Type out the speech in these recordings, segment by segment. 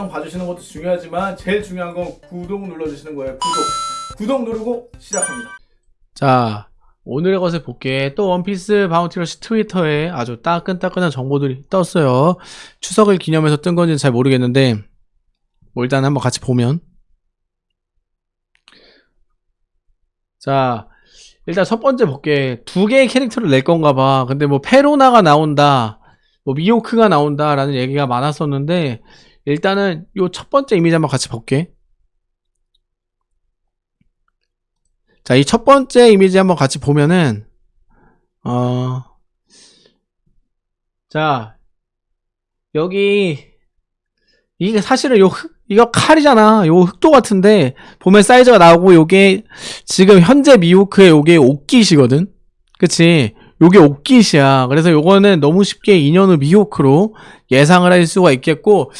영상 봐주시는 것도 중요하지만 제일 중요한 건 구독 눌러주시는 거예요. 구독. 구독 누르고 시작합니다. 자 오늘의 것을 볼게 또 원피스 바운티러시 트위터에 아주 따끈따끈한 정보들이 떴어요 추석을 기념해서 뜬 건지는 잘 모르겠는데 뭐 일단 한번 같이 보면 자 일단 첫 번째 볼게 두 개의 캐릭터를 낼 건가 봐 근데 뭐 페로나가 나온다 뭐 미호크가 나온다 라는 얘기가 많았었는데 일단은 요 첫 번째 이미지 한번 같이 볼게 자, 이 첫 번째 이미지 한번 같이 보면은, 어, 자, 여기, 이게 사실은 요 흑, 이거 칼이잖아. 요 흑도 같은데, 보면 사이즈가 나오고, 요게, 지금 현재 미호크의 요게 옥깃이거든? 그치? 요게 옥깃이야. 그래서 요거는 너무 쉽게 2년 후 미호크로 예상을 할 수가 있겠고,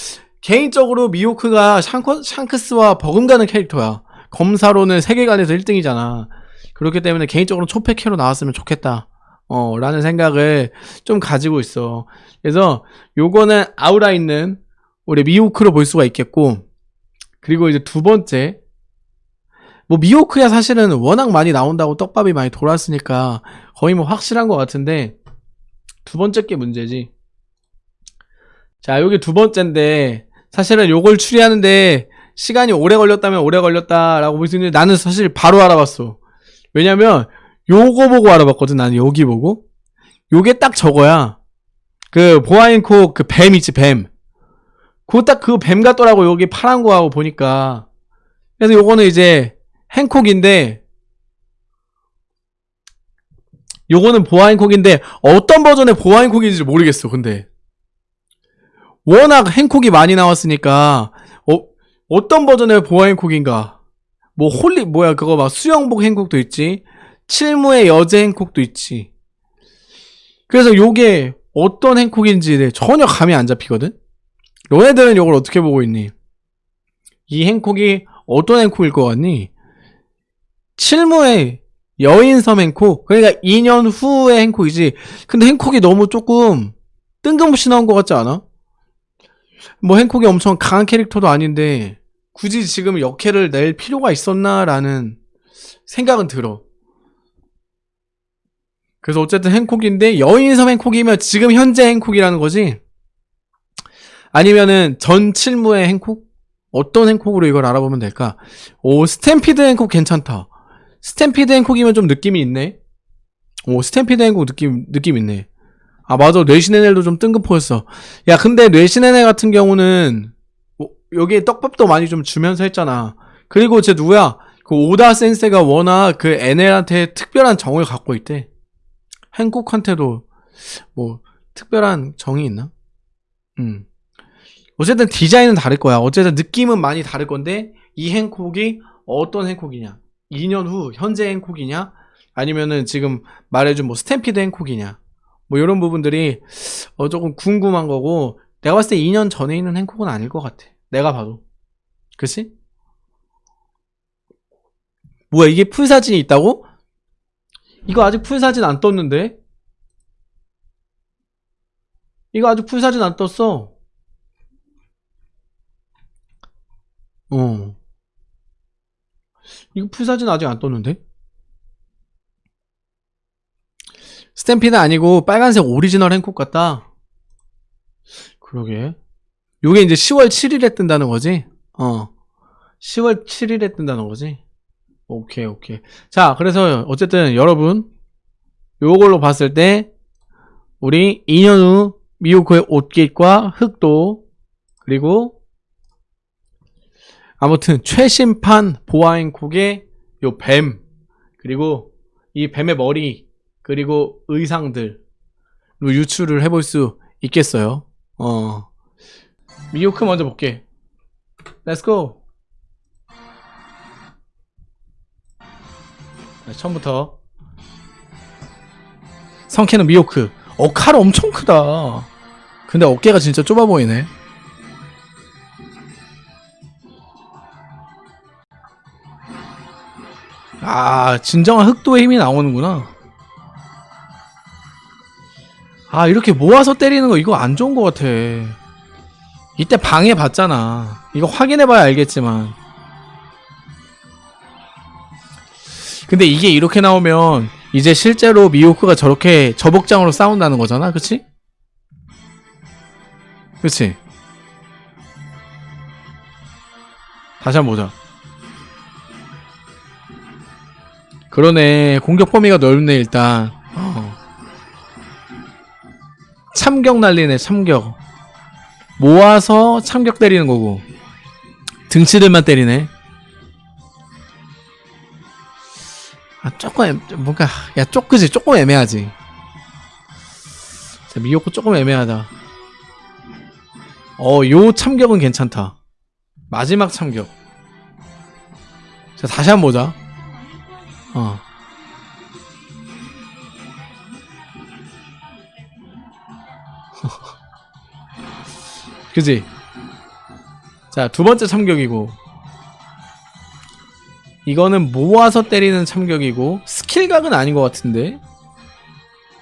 개인적으로 미호크가 샹커, 샹크스와 버금가는 캐릭터야. 검사로는 세계관에서 1등이잖아. 그렇기 때문에 개인적으로 초패캐로 나왔으면 좋겠다. 어, 라는 생각을 좀 가지고 있어. 그래서 요거는 아우라 있는 우리 미호크로 볼 수가 있겠고, 그리고 이제 두 번째, 뭐 미호크야 사실은 워낙 많이 나온다고 떡밥이 많이 돌았으니까 거의 뭐 확실한 것 같은데, 두 번째 게 문제지. 자, 요게 두 번째인데, 사실은 요걸 추리하는데 시간이 오래 걸렸다면 오래 걸렸다라고 볼 수 있는데 나는 사실 바로 알아봤어. 왜냐면 요거 보고 알아봤거든. 나는 여기 보고. 요게 딱 저거야. 그 보아인코 그뱀 있지 뱀. 그거 딱 그 뱀 같더라고. 여기 파란 거하고 보니까. 그래서 요거는 이제 행콕인데 요거는 보아 행콕인데 어떤 버전의 보아 행콕인지 모르겠어. 근데 워낙 행콕이 많이 나왔으니까 어, 어떤 버전의 보아 행콕인가? 뭐 홀리 뭐야 그거 막 수영복 행콕도 있지. 칠무의 여제 행콕도 있지. 그래서 요게 어떤 행콕인지 전혀 감이 안 잡히거든. 너네들은 요걸 어떻게 보고 있니? 이 행콕이 어떤 행콕일 것 같니? 칠무의 여인섬 행콕 그러니까 2년 후의 행콕이지. 근데 행콕이 너무 조금 뜬금없이 나온 것 같지 않아? 뭐 행콕이 엄청 강한 캐릭터도 아닌데 굳이 지금 역해를 낼 필요가 있었나라는 생각은 들어. 그래서 어쨌든 행콕인데 여인섬 행콕이면 지금 현재 행콕이라는 거지? 아니면은 전 칠무의 행콕? 어떤 행콕으로 이걸 알아보면 될까? 오 스탬피드 행콕 괜찮다. 스탬피드 행콕이면 좀 느낌이 있네. 오 스탬피드 행콕 느낌 느낌 있네. 아 맞아 뇌신 에넬도 좀 뜬금포였어. 야 근데 뇌신 에넬 같은 경우는 뭐, 여기에 떡밥도 많이 좀 주면서 했잖아. 그리고 쟤 누구야? 그 오다 센세가 워낙 그 NL한테 특별한 정을 갖고 있대. 행콕한테도 뭐 특별한 정이 있나? 음. 어쨌든 디자인은 다를 거야. 어쨌든 느낌은 많이 다를 건데 이 행콕이 어떤 행콕이냐? 2년 후 현재 행콕이냐? 아니면은 지금 말해준 뭐 스탬피드 행콕이냐? 뭐 이런 부분들이 어 조금 궁금한 거고 내가 봤을 때 2년 전에 있는 행콕은 아닐 것 같아. 내가 봐도. 그치? 뭐야 이게 full사진이 있다고? 이거 아직 full사진 안 떴는데? 이거 아직 full사진 안 떴어. 어. 이거 full사진 아직 안 떴는데? 스탬피드는 아니고 빨간색 오리지널 행콕 같다. 그러게. 요게 이제 10월 7일에 뜬다는 거지? 어. 10월 7일에 뜬다는 거지? 오케이, 오케이. 자, 그래서 어쨌든 여러분, 요걸로 봤을 때, 우리 2년 후 미호크의 옷깃과 흑도, 그리고, 아무튼, 최신판 보아행콕의 요 뱀, 그리고 이 뱀의 머리, 그리고 의상들로 유추를 해볼 수 있겠어요. 어. 미호크 먼저 볼게. Let's go. 네, 처음부터. 성캐는 미호크. 어, 칼 엄청 크다. 근데 어깨가 진짜 좁아 보이네. 아, 진정한 흑도의 힘이 나오는구나. 아 이렇게 모아서 때리는 거 이거 안 좋은 것 같아 이때 방해 봤잖아. 이거 확인해봐야 알겠지만. 근데 이게 이렇게 나오면 이제 실제로 미호크가 저렇게 저복장으로 싸운다는 거잖아, 그치? 그치? 다시 한번 보자. 그러네. 공격 범위가 넓네, 일단. 어. 참격 날리네, 참격. 모아서 참격 때리는 거고. 등치들만 때리네. 아, 조금, 애, 뭔가, 야, 쪼그지? 조금 애매하지. 자, 미호코 조금 애매하다. 어, 요 참격은 괜찮다. 마지막 참격. 자, 다시 한번 보자. 어. 그지? 자, 두 번째 참격이고. 이거는 모아서 때리는 참격이고, 스킬각은 아닌 것 같은데?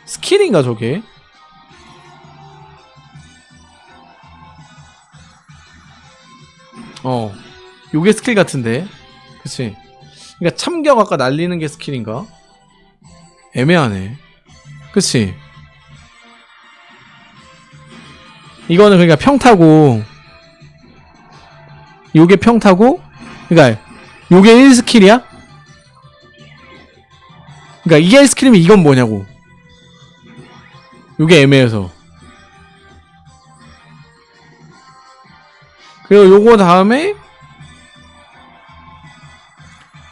스킬인가, 저게? 어. 요게 스킬 같은데? 그치? 그니까 참격 아까 날리는 게 스킬인가? 애매하네. 그치? 이거는 그러니까 평타고 요게 평타고 그러니까 요게 1스킬이야? 그러니까 이게 1스킬이면 이건 뭐냐고. 요게 애매해서. 그리고 요거 다음에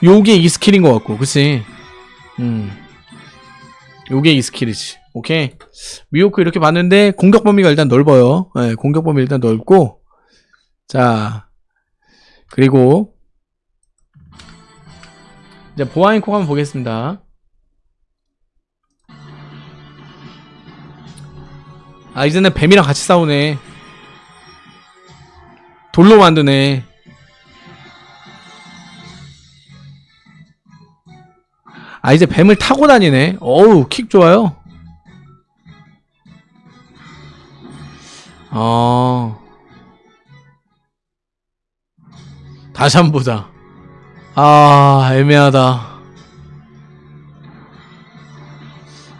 요게 2스킬인 것 같고 그치? 음. 요게 2스킬이지 오케이 미호크 이렇게 봤는데 공격 범위가 일단 넓어요. 네, 공격 범위 일단 넓고 자 그리고 이제 보아인콕 한번 보겠습니다. 아 이제는 뱀이랑 같이 싸우네. 돌로 만드네. 아 이제 뱀을 타고 다니네. 어우 킥 좋아요. 어. 다시 한 번 보자. 아, 애매하다.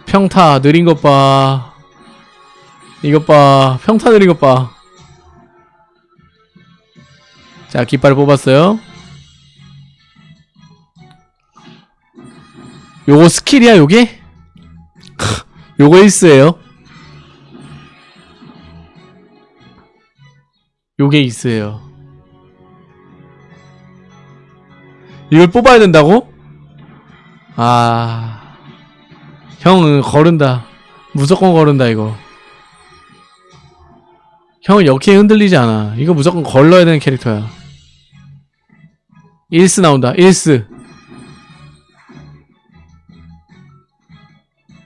평타 느린 것 봐. 이것 봐. 평타 느린 것 봐. 자, 깃발을 뽑았어요. 요거 스킬이야, 요게? 요거 1스예요. 요게 있어요. 이걸 뽑아야 된다고? 아, 형은 거른다. 무조건 거른다 이거. 형은 역해 흔들리지 않아. 이거 무조건 걸러야 되는 캐릭터야. 1스 나온다. 1스.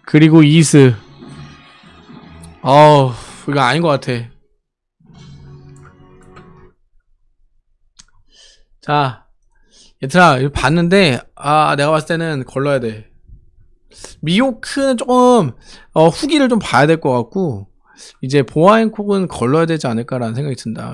그리고 2스. 어우, 이거 아닌 것 같아. 자, 얘들아, 이거 봤는데, 아, 내가 봤을 때는 걸러야 돼. 미호크는 조금, 어, 후기를 좀 봐야 될 것 같고, 이제 보아앤콕은 걸러야 되지 않을까라는 생각이 든다.